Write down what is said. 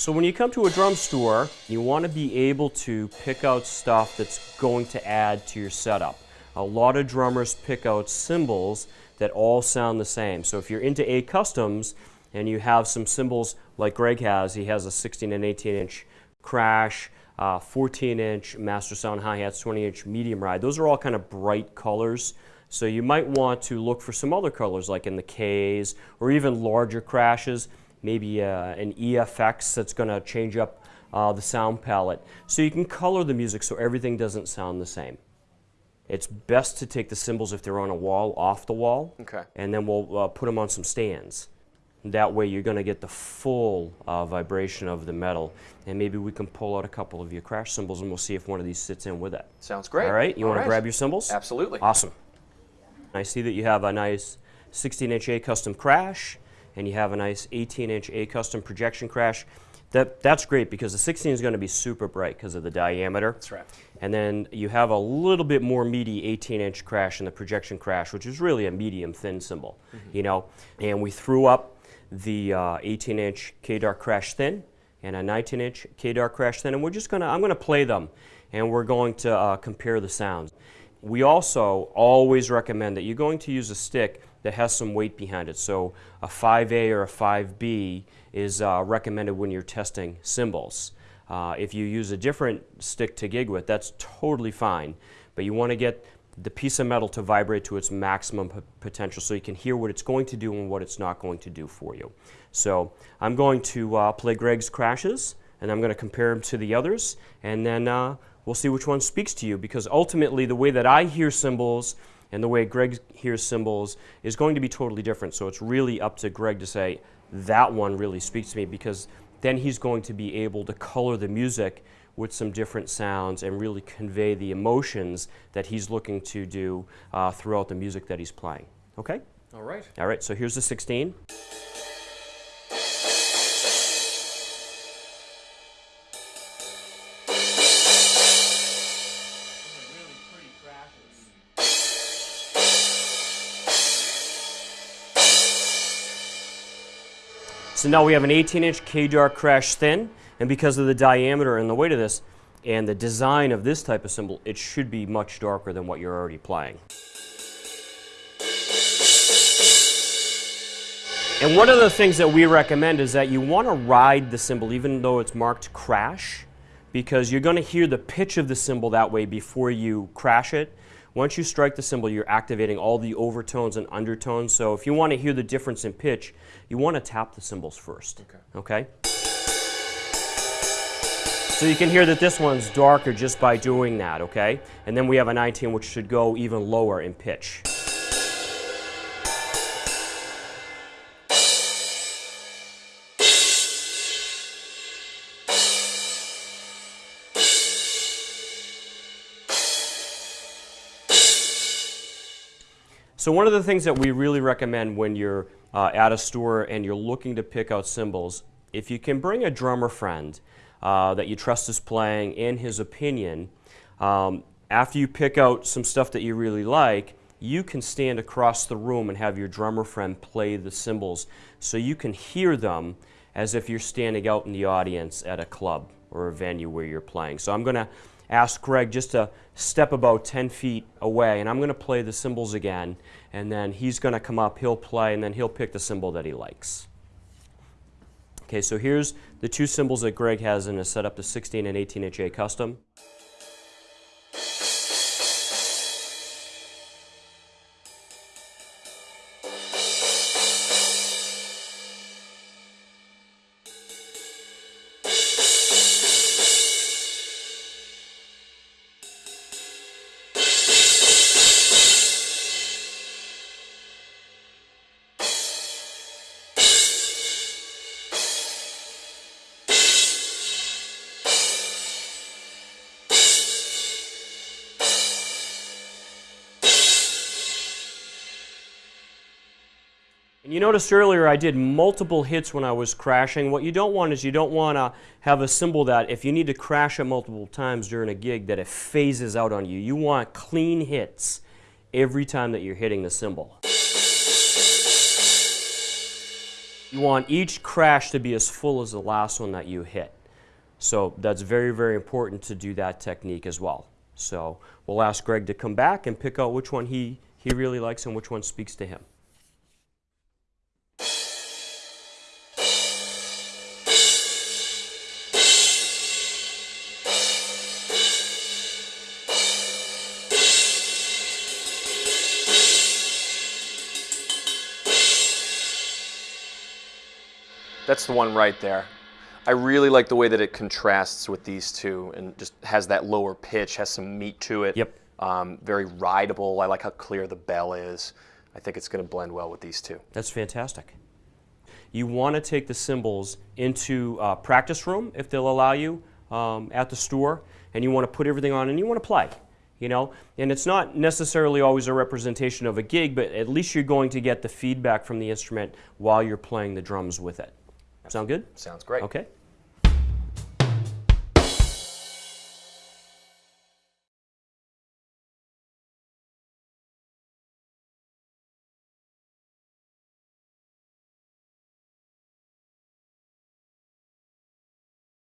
So when you come to a drum store, you want to be able to pick out stuff that's going to add to your setup. A lot of drummers pick out cymbals that all sound the same. So if you're into A customs and you have some cymbals like Greg has, he has a 16 and 18 inch crash, uh, 14 inch Mastersound hi-hats, 20 inch medium ride. Those are all kind of bright colors. So you might want to look for some other colors like in the Ks or even larger crashes, maybe uh, an EFX that's going to change up uh, the sound palette. So you can color the music so everything doesn't sound the same. It's best to take the cymbals if they're on a wall off the wall, Okay. and then we'll uh, put them on some stands. That way you're going to get the full uh, vibration of the metal. And maybe we can pull out a couple of your crash cymbals and we'll see if one of these sits in with it. Sounds great. All right, you want right. to grab your cymbals? Absolutely. Awesome. I see that you have a nice 16 inch A custom crash and you have a nice 18 inch A custom projection crash. That, that's great because the 16 is going to be super bright because of the diameter. That's right. And then you have a little bit more meaty 18 inch crash in the projection crash, which is really a medium thin cymbal, you know. And we threw up the uh, 18 inch K Dark crash thin and a 19 inch K Dark crash thin, and we're just gonna, I'm gonna play them and we're going to uh, compare the sounds. We also always recommend that you're going to use a stick that has some weight behind it. So a 5A or a 5B is uh, recommended when you're testing cymbals. Uh, if you use a different stick to gig with, that's totally fine. But you want to get the piece of metal to vibrate to its maximum potential so you can hear what it's going to do and what it's not going to do for you. So I'm going to uh, play Greg's crashes and I'm going to compare them to the others and then uh, we'll see which one speaks to you because ultimately the way that I hear cymbals and the way Greg hears cymbals is going to be totally different. So it's really up to Greg to say, that one really speaks to me because then he's going to be able to color the music with some different sounds and really convey the emotions that he's looking to do uh, throughout the music that he's playing. Okay? All right. All right, so here's the 16. So now we have an 18 inch K-Dark crash thin, and because of the diameter and the weight of this, and the design of this type of cymbal, it should be much darker than what you're already playing. And one of the things that we recommend is that you want to ride the cymbal even though it's marked crash because you're going to hear the pitch of the cymbal that way before you crash it. Once you strike the cymbal, you're activating all the overtones and undertones. So if you want to hear the difference in pitch, you want to tap the cymbals first. Okay. Okay? So you can hear that this one's darker just by doing that, okay? And then we have a 19 which should go even lower in pitch. So one of the things that we really recommend when you're uh, at a store and you're looking to pick out cymbals, if you can bring a drummer friend uh, that you trust is playing and his opinion, um, after you pick out some stuff that you really like, you can stand across the room and have your drummer friend play the cymbals so you can hear them as if you're standing out in the audience at a club or a venue where you're playing. So I'm going to ask Greg just to step about 10 feet away and I'm going to play the cymbals again and then he's going to come up, he'll play, and then he'll pick the cymbal that he likes. Okay, so here's the two cymbals that Greg has in his setup, the 16 and 18 inch A custom. You noticed earlier I did multiple hits when I was crashing. What you don't want is you don't want to have a cymbal that if you need to crash it multiple times during a gig that it phases out on you. You want clean hits every time that you're hitting the cymbal. You want each crash to be as full as the last one that you hit. So that's very, very important to do that technique as well. So we'll ask Greg to come back and pick out which one he, he really likes and which one speaks to him. That's the one right there. I really like the way that it contrasts with these two and just has that lower pitch, has some meat to it. Yep. Um, very rideable. I like how clear the bell is. I think it's going to blend well with these two. That's fantastic. You want to take the cymbals into uh, practice room if they'll allow you um, at the store, and you want to put everything on and you want to play. You know, and it's not necessarily always a representation of a gig, but at least you're going to get the feedback from the instrument while you're playing the drums with it. Sound good? Sounds great. Okay.